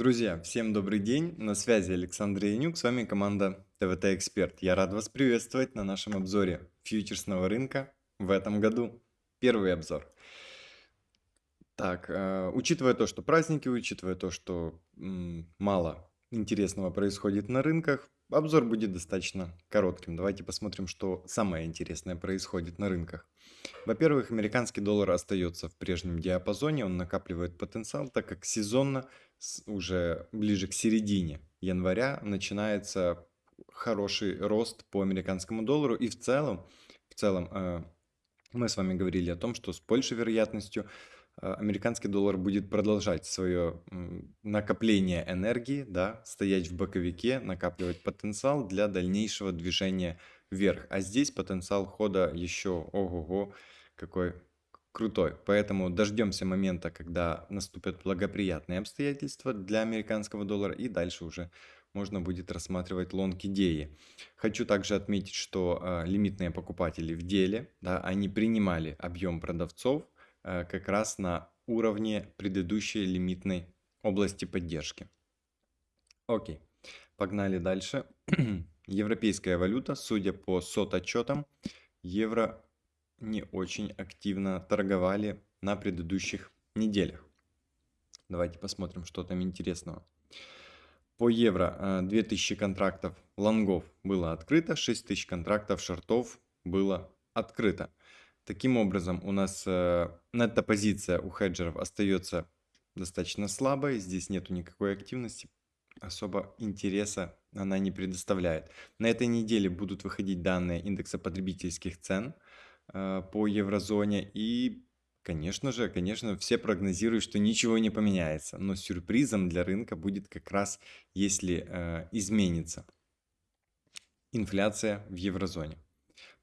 Друзья, всем добрый день, на связи Александр Янюк, с вами команда ТВТ Эксперт. Я рад вас приветствовать на нашем обзоре фьючерсного рынка в этом году. Первый обзор. Так, э, учитывая то, что праздники, учитывая то, что мало интересного происходит на рынках, обзор будет достаточно коротким. Давайте посмотрим, что самое интересное происходит на рынках. Во-первых, американский доллар остается в прежнем диапазоне, он накапливает потенциал, так как сезонно, уже ближе к середине января, начинается хороший рост по американскому доллару. И в целом, в целом э, мы с вами говорили о том, что с большей вероятностью американский доллар будет продолжать свое накопление энергии, да, стоять в боковике, накапливать потенциал для дальнейшего движения вверх. А здесь потенциал хода еще ого-го какой крутой. Поэтому дождемся момента, когда наступят благоприятные обстоятельства для американского доллара и дальше уже можно будет рассматривать лонг идеи. Хочу также отметить, что э, лимитные покупатели в деле, да, они принимали объем продавцов э, как раз на уровне предыдущей лимитной области поддержки. Окей, погнали дальше. Европейская валюта, судя по сот отчетам, евро не очень активно торговали на предыдущих неделях. Давайте посмотрим, что там интересного. По евро 2000 э, контрактов лонгов было открыто, 6000 контрактов шортов было открыто. Таким образом, у нас э, нетто-позиция у хеджеров остается достаточно слабой. Здесь нету никакой активности особо интереса она не предоставляет. На этой неделе будут выходить данные индекса потребительских цен э, по еврозоне. И, конечно же, конечно, все прогнозируют, что ничего не поменяется. Но сюрпризом для рынка будет как раз, если э, изменится инфляция в еврозоне.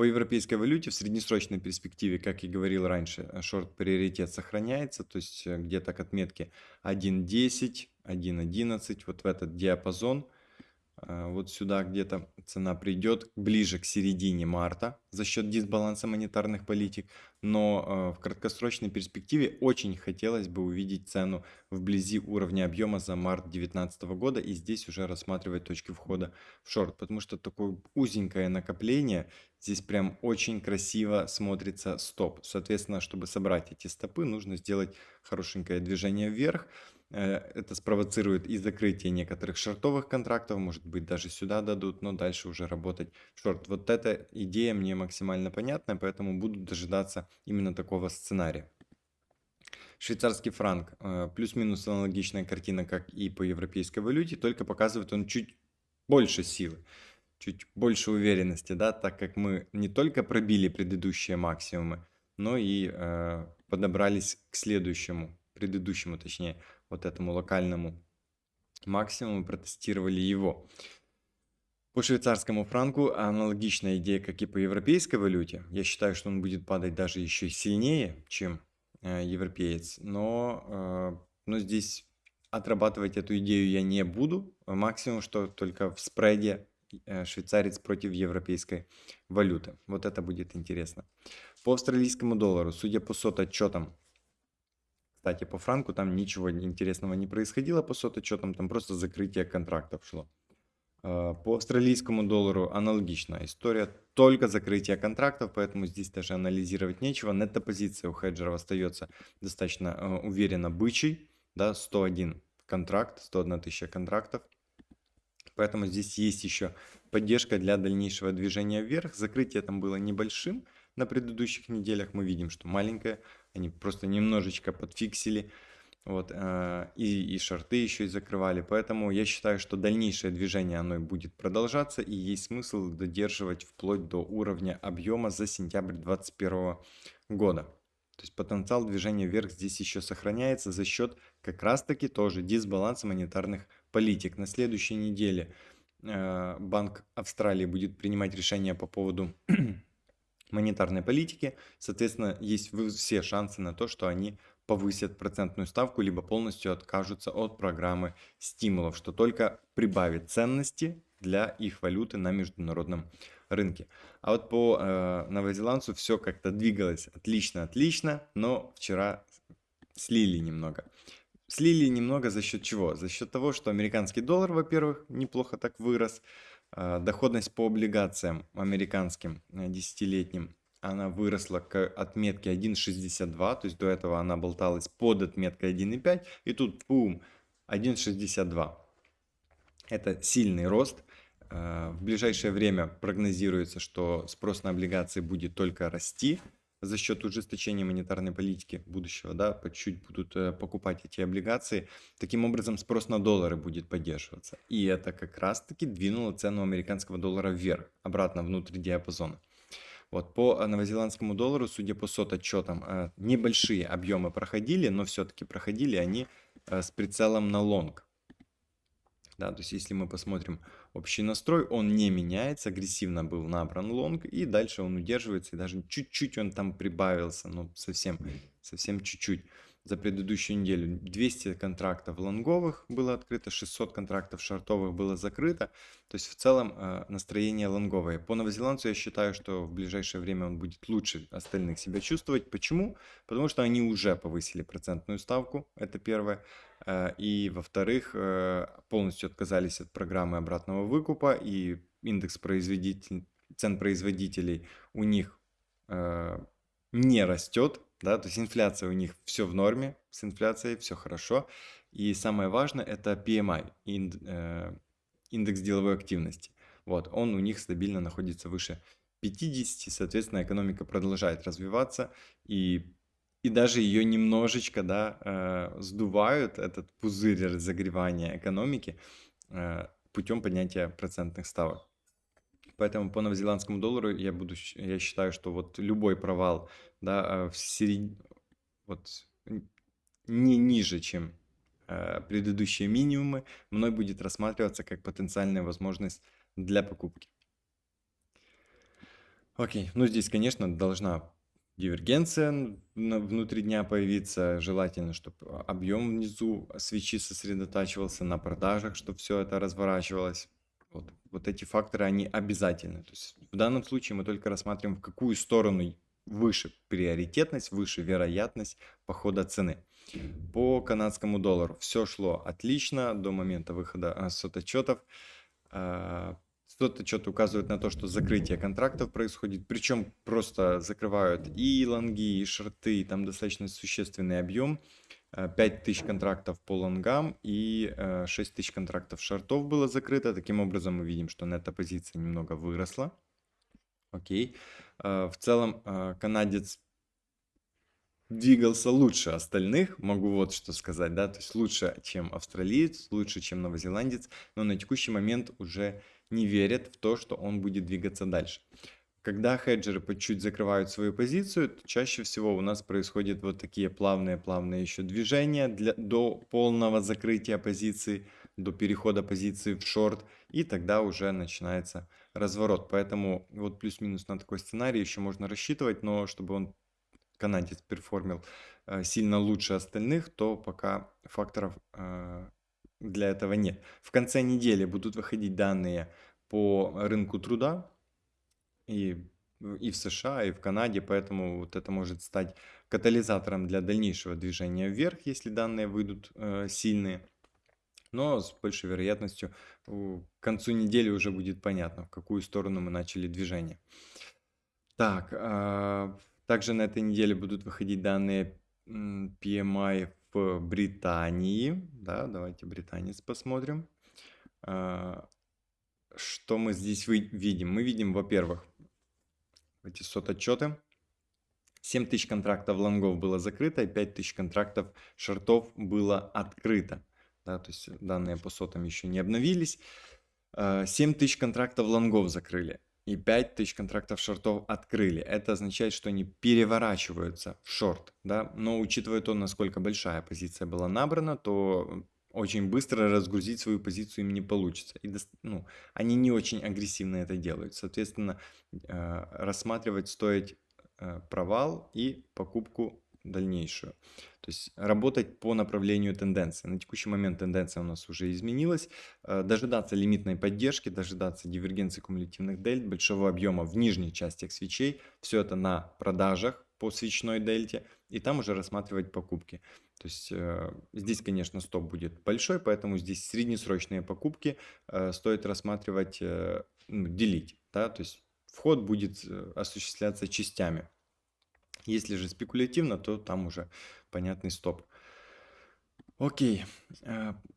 По европейской валюте в среднесрочной перспективе, как и говорил раньше, э, шорт-приоритет сохраняется, то есть э, где-то к отметке 1.10, 1.11, вот в этот диапазон – вот сюда где-то цена придет ближе к середине марта за счет дисбаланса монетарных политик. Но э, в краткосрочной перспективе очень хотелось бы увидеть цену вблизи уровня объема за март 2019 года и здесь уже рассматривать точки входа в шорт. Потому что такое узенькое накопление, здесь прям очень красиво смотрится стоп. Соответственно, чтобы собрать эти стопы, нужно сделать хорошенькое движение вверх. Э, это спровоцирует и закрытие некоторых шортовых контрактов, может быть даже сюда дадут, но дальше уже работать шорт. Вот эта идея мне максимально понятна, поэтому буду дожидаться именно такого сценария. Швейцарский франк, э, плюс-минус аналогичная картина, как и по европейской валюте, только показывает он чуть больше силы, чуть больше уверенности, да, так как мы не только пробили предыдущие максимумы, но и э, подобрались к следующему, предыдущему точнее, вот этому локальному максимуму, протестировали его. По швейцарскому франку аналогичная идея, как и по европейской валюте. Я считаю, что он будет падать даже еще сильнее, чем э, европеец. Но, э, но здесь отрабатывать эту идею я не буду. Максимум, что только в спреде э, швейцарец против европейской валюты. Вот это будет интересно. По австралийскому доллару, судя по сот отчетам, кстати, по франку там ничего интересного не происходило по соточетам, там просто закрытие контрактов шло. А, по австралийскому доллару аналогичная история, только закрытие контрактов, поэтому здесь даже анализировать нечего. Нетто-позиция у хеджеров остается достаточно э, уверенно бычий, да, 101 контракт, 101 тысяча контрактов. Поэтому здесь есть еще поддержка для дальнейшего движения вверх. Закрытие там было небольшим на предыдущих неделях. Мы видим, что маленькое они просто немножечко подфиксили. Вот, э, и, и шорты еще и закрывали. Поэтому я считаю, что дальнейшее движение оно будет продолжаться. И есть смысл додерживать вплоть до уровня объема за сентябрь 2021 года. То есть потенциал движения вверх здесь еще сохраняется за счет как раз таки тоже дисбаланса монетарных политик. На следующей неделе э, Банк Австралии будет принимать решение по поводу монетарной политики. Соответственно, есть все шансы на то, что они повысят процентную ставку, либо полностью откажутся от программы стимулов, что только прибавит ценности для их валюты на международном рынке. А вот по э, новозеландцу все как-то двигалось отлично-отлично, но вчера слили немного. слили немного за счет чего? За счет того, что американский доллар, во-первых, неплохо так вырос, доходность по облигациям американским э, десятилетним, она выросла к отметке 1,62, то есть до этого она болталась под отметкой 1,5, и тут бум, 1,62. Это сильный рост. А, в ближайшее время прогнозируется, что спрос на облигации будет только расти за счет ужесточения монетарной политики будущего, да, по чуть-чуть будут э, покупать эти облигации. Таким образом, спрос на доллары будет поддерживаться. И это как раз-таки двинуло цену американского доллара вверх, обратно внутрь диапазона. Вот, по новозеландскому доллару, судя по COT отчетам, э, небольшие объемы проходили, но все-таки проходили они э, с прицелом на лонг. Да, то есть если мы посмотрим общий настрой, он не меняется, агрессивно был набран лонг, и дальше он удерживается, и даже чуть-чуть он там прибавился, ну совсем, совсем чуть-чуть за предыдущую неделю 200 контрактов лонговых было открыто, 600 контрактов шортовых было закрыто. То есть в целом э, настроение лонговое. По новозеландцу я считаю, что в ближайшее время он будет лучше остальных себя чувствовать. Почему? Потому что они уже повысили процентную ставку, это первое. Э, и во-вторых, э, полностью отказались от программы обратного выкупа и индекс производитель, цен производителей у них не растет, да, то есть инфляция у них все в норме, с инфляцией все хорошо. И самое важное это PMI, э, индекс деловой активности. Вот, он у них стабильно находится выше 50, соответственно, экономика продолжает развиваться, и, и даже ее немножечко да, э, сдувают, этот пузырь разогревания экономики, э, путем поднятия процентных ставок. Поэтому по новозеландскому доллару я буду, я считаю, что вот любой провал, да, а, в серед... вот не ниже, чем э, предыдущие минимумы, мной будет рассматриваться как потенциальная возможность для покупки. Окей, ну здесь, конечно, должна дивергенция внутри дня появиться. Желательно, чтобы объем внизу свечи сосредотачивался на продажах, чтобы все это разворачивалось. Вот, вот эти факторы, они обязательны. То есть в данном случае мы только рассматриваем, в какую сторону выше приоритетность, выше вероятность похода цены. По канадскому доллару все шло отлично до момента выхода а, сототчетов. А, сототчеты указывают на то, что закрытие контрактов происходит, причем просто закрывают и лонги, и шорты, там достаточно существенный объем. 5000 контрактов по лонгам и 6000 контрактов шортов было закрыто. Таким образом мы видим, что нетто-позиция немного выросла. Окей. В целом канадец двигался лучше остальных, могу вот что сказать, да, то есть лучше, чем австралиец, лучше, чем новозеландец, но на текущий момент уже не верят в то, что он будет двигаться дальше. Когда хеджеры по чуть закрывают свою позицию, то чаще всего у нас происходят вот такие плавные-плавные еще движения для, до полного закрытия позиции, до перехода позиции в шорт, и тогда уже начинается разворот. Поэтому вот плюс-минус на такой сценарий еще можно рассчитывать, но чтобы он, канадец, перформил э, сильно лучше остальных, то пока факторов э, для этого нет. В конце недели будут выходить данные по рынку труда, и, и в США, и в Канаде, поэтому вот это может стать катализатором для дальнейшего движения вверх, если данные выйдут э, сильные. Но с большей вероятностью к концу недели уже будет понятно, в какую сторону мы начали движение. Так, э, также на этой неделе будут выходить данные PMI в Британии. Да, давайте британец посмотрим. Э, что мы здесь видим? Мы видим, во-первых, эти сот-отчеты. 7 тысяч контрактов лонгов было закрыто, и 5 тысяч контрактов шортов было открыто. Да, то есть данные по сотам еще не обновились. 7 э, тысяч контрактов лонгов закрыли и 5 тысяч контрактов шортов открыли. Это означает, что они переворачиваются в шорт. Да? Но учитывая то, насколько большая позиция была набрана, то очень быстро разгрузить свою позицию им не получится. И, ну, они не очень агрессивно это делают. Соответственно, э, рассматривать стоит э, провал и покупку дальнейшую. То есть работать по направлению тенденции. На текущий момент тенденция у нас уже изменилась. Э, дожидаться лимитной поддержки, дожидаться дивергенции кумулятивных дельт, большого объема в нижних частях свечей. Все это на продажах по свечной дельте. И там уже рассматривать покупки. То есть э, здесь, конечно, стоп будет большой, поэтому здесь среднесрочные покупки э, стоит рассматривать, э, ну, делить. Да? То есть вход будет осуществляться частями. Если же спекулятивно, то там уже понятный стоп. Окей,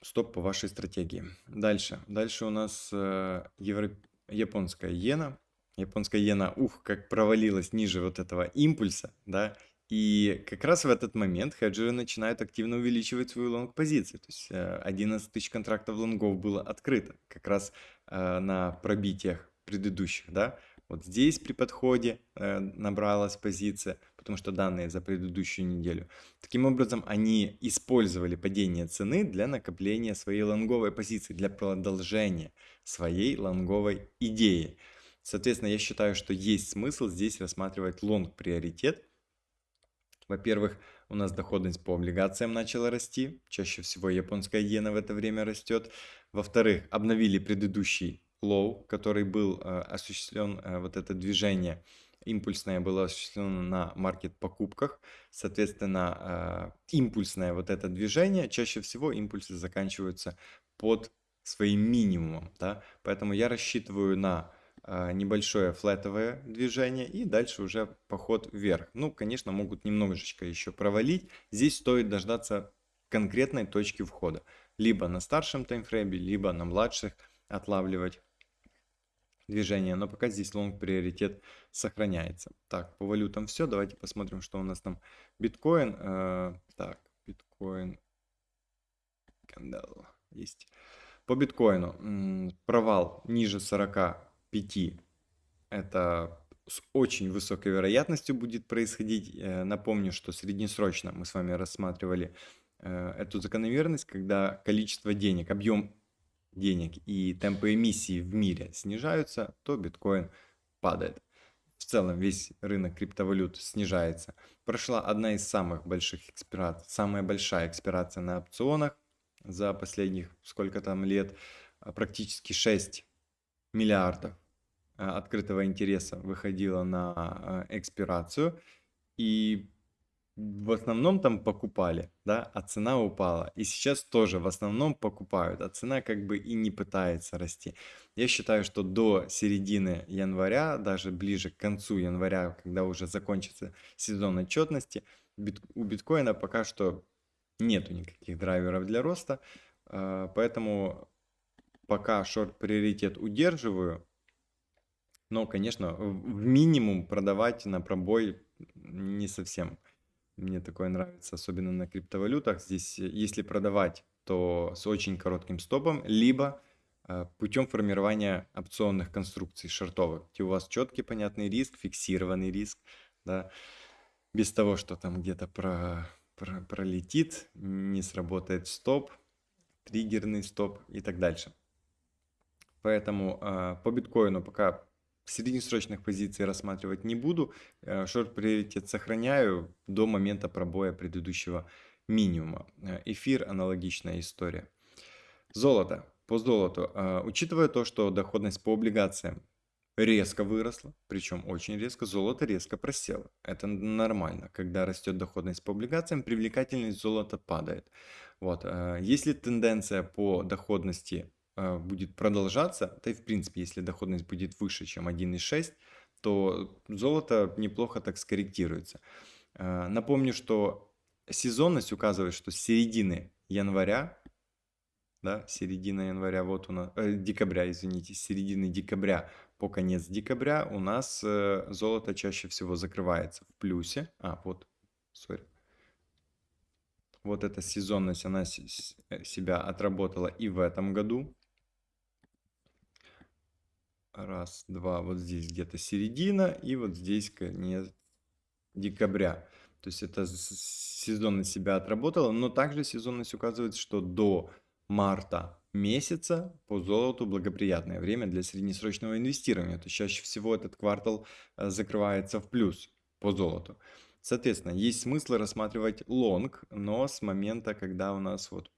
стоп по вашей стратегии. Дальше. Дальше у нас евро... японская иена. Японская иена, ух, как провалилась ниже вот этого импульса, да, и как раз в этот момент хеджеры начинают активно увеличивать свою лонг-позицию. То есть 11 тысяч контрактов лонгов было открыто как раз на пробитиях предыдущих, да. Вот здесь при подходе э, набралась позиция, потому что данные за предыдущую неделю. Таким образом, они использовали падение цены для накопления своей лонговой позиции, для продолжения своей лонговой идеи. Соответственно, я считаю, что есть смысл здесь рассматривать лонг-приоритет. Во-первых, у нас доходность по облигациям начала расти. Чаще всего японская иена в это время растет. Во-вторых, обновили предыдущий low, который был э, осуществлен, э, вот это движение импульсное было осуществлено на маркет-покупках. Соответственно, э, импульсное вот это движение, чаще всего импульсы заканчиваются под своим минимумом. Да? Поэтому я рассчитываю на небольшое флетовое движение и дальше уже поход вверх. Ну, конечно, могут немножечко еще провалить. Здесь стоит дождаться конкретной точки входа. Либо на старшем таймфрейме, либо на младших отлавливать движения, но пока здесь лонг приоритет сохраняется. Так, по валютам все. Давайте посмотрим, что у нас там. Биткоин. Э, так, биткоин. Кандал есть. По биткоину. Провал ниже 45. Это с очень высокой вероятностью будет происходить. Э, напомню, что среднесрочно мы с вами рассматривали э, эту закономерность, когда количество денег, объем денег и темпы эмиссии в мире снижаются, то биткоин падает. В целом весь рынок криптовалют снижается. Прошла одна из самых больших экспираций, самая большая экспирация на опционах за последних сколько там лет, а, практически 6 миллиардов а, открытого интереса выходило на а, экспирацию. И в основном там покупали, да, а цена упала. И сейчас тоже в основном покупают, а цена как бы и не пытается расти. Я считаю, что до середины января, даже ближе к концу января, когда уже закончится сезон отчетности, у биткоина пока что нету никаких драйверов для роста, э, поэтому пока шорт-приоритет удерживаю, но, конечно, в минимум продавать на пробой не совсем мне такое нравится, особенно на криптовалютах. Здесь, э, если продавать, то с очень коротким стопом, либо э, путем формирования опционных конструкций шортовых, где у вас четкий понятный риск, фиксированный риск, да, без того, что там где-то про, про, пролетит, не сработает стоп, триггерный стоп и так дальше. Поэтому э, по биткоину пока среднесрочных позиций рассматривать не буду. Э, шорт-приоритет сохраняю до момента пробоя предыдущего минимума. Э, эфир – аналогичная история. Золото. По золоту. Э, учитывая то, что доходность по облигациям резко выросла, причем очень резко, золото резко просело. Это нормально. Когда растет доходность по облигациям, привлекательность золота падает. Вот. Если тенденция по доходности а, будет продолжаться, да и в принципе, если доходность будет выше, чем 1,6, то золото неплохо так скорректируется. А, напомню, что сезонность указывает, что с середины января, да, середина января, вот у нас, э, декабря, извините, с середины декабря по конец декабря у нас э, золото чаще всего закрывается в плюсе. А, вот, сори. Вот эта сезонность, она э, себя отработала и в этом году. Раз, два, вот здесь где-то середина, и вот здесь конец декабря. То есть это сезонность себя отработала, но также сезонность указывает, что до марта месяца по золоту благоприятное время для среднесрочного инвестирования. То есть чаще всего этот квартал э, закрывается в плюс по золоту. Соответственно, есть смысл рассматривать лонг, но с момента, когда у нас вот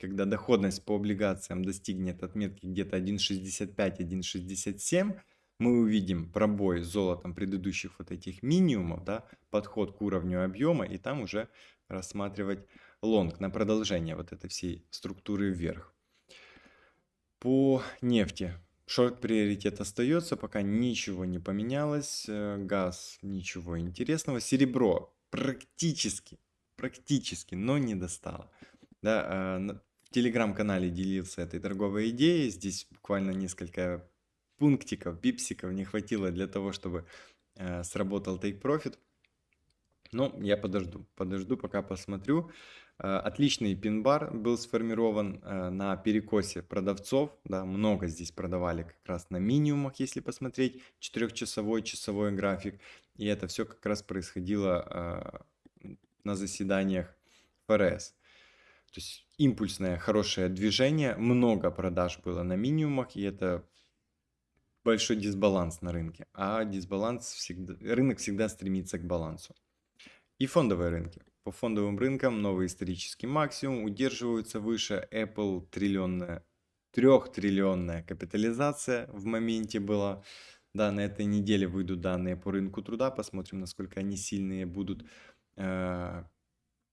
когда доходность по облигациям достигнет отметки где-то 1.65-1.67, мы увидим пробой с золотом предыдущих вот этих минимумов, да, подход к уровню объема, и там уже рассматривать лонг, на продолжение вот этой всей структуры вверх. По нефти шорт приоритет остается, пока ничего не поменялось. Э, газ ничего интересного. Серебро практически, практически, но не достало. Да, в телеграм-канале делился этой торговой идеей. Здесь буквально несколько пунктиков, пипсиков не хватило для того, чтобы э, сработал take profit. Но я подожду, подожду, пока посмотрю. Э, отличный пин-бар был сформирован э, на перекосе продавцов. Да, много здесь продавали как раз на минимумах, если посмотреть. Четырехчасовой, часовой график. И это все как раз происходило э, на заседаниях ФРС. То есть импульсное хорошее движение, много продаж было на минимумах, и это большой дисбаланс на рынке. А дисбаланс всегда, рынок всегда стремится к балансу. И фондовые рынки. По фондовым рынкам новый исторический максимум удерживаются выше Apple триллионная, трехтриллионная капитализация в моменте была. Да, на этой неделе выйдут данные по рынку труда, посмотрим, насколько они сильные будут.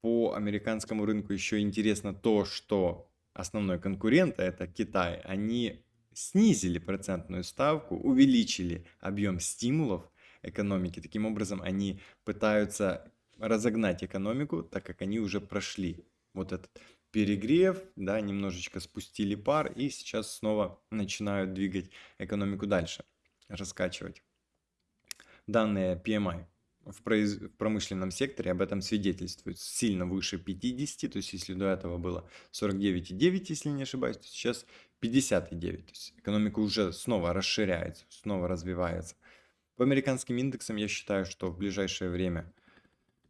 По американскому рынку еще интересно то, что основной конкурент, а это Китай, они снизили процентную ставку, увеличили объем стимулов экономики. Таким образом, они пытаются разогнать экономику, так как они уже прошли вот этот перегрев, да, немножечко спустили пар и сейчас снова начинают двигать экономику дальше, раскачивать. Данные PMI в, произ... в промышленном секторе об этом свидетельствует сильно выше 50, то есть если до этого было 49,9, если не ошибаюсь, то сейчас 59, то есть экономика уже снова расширяется, снова развивается. По американским индексам я считаю, что в ближайшее время,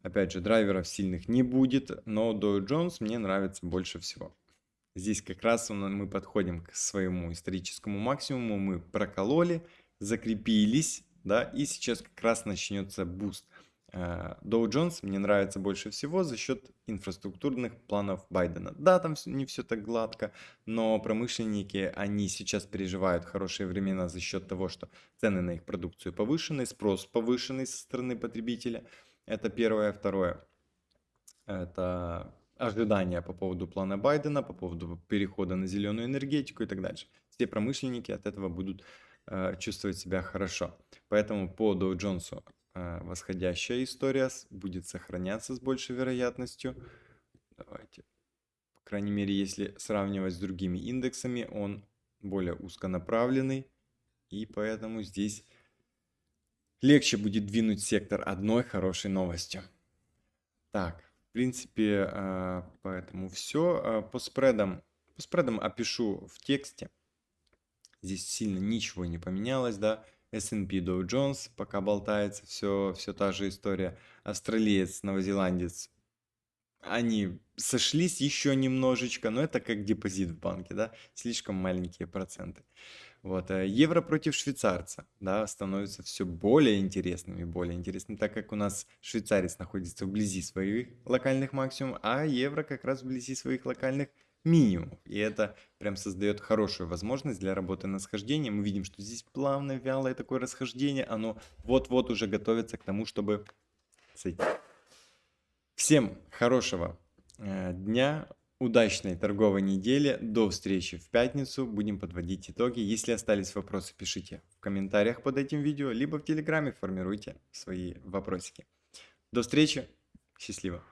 опять же, драйверов сильных не будет, но Dow Jones мне нравится больше всего. Здесь как раз мы подходим к своему историческому максимуму, мы прокололи, закрепились, да, и сейчас как раз начнется буст. Э, Dow Jones мне нравится больше всего за счет инфраструктурных планов Байдена. Да, там не все так гладко, но промышленники, они сейчас переживают хорошие времена за счет того, что цены на их продукцию повышены, спрос повышенный со стороны потребителя. Это первое. Второе, это ожидания по поводу плана Байдена, по поводу перехода на зеленую энергетику и так дальше. Все промышленники от этого будут Э, чувствовать себя хорошо. Поэтому по Jones э, восходящая история будет сохраняться с большей вероятностью. Давайте. По крайней мере, если сравнивать с другими индексами, он более узконаправленный. И поэтому здесь легче будет двинуть сектор одной хорошей новостью. Так, в принципе, э, поэтому все. По спредам, по спредам опишу в тексте. Здесь сильно ничего не поменялось, да. S&P Dow Jones пока болтается, все, все та же история. Австралиец, новозеландец, они сошлись еще немножечко, но это как депозит в банке, да, слишком маленькие проценты. Вот, а евро против швейцарца, да, становится все более интересным и более интересным, так как у нас швейцарец находится вблизи своих локальных максимумов, а евро как раз вблизи своих локальных минимум. И это прям создает хорошую возможность для работы на схождение. Мы видим, что здесь плавное, вялое такое расхождение. Оно вот-вот уже готовится к тому, чтобы сойти. Всем хорошего э, дня, удачной торговой недели. До встречи в пятницу. Будем подводить итоги. Если остались вопросы, пишите в комментариях под этим видео, либо в Телеграме формируйте свои вопросики. До встречи. Счастливо.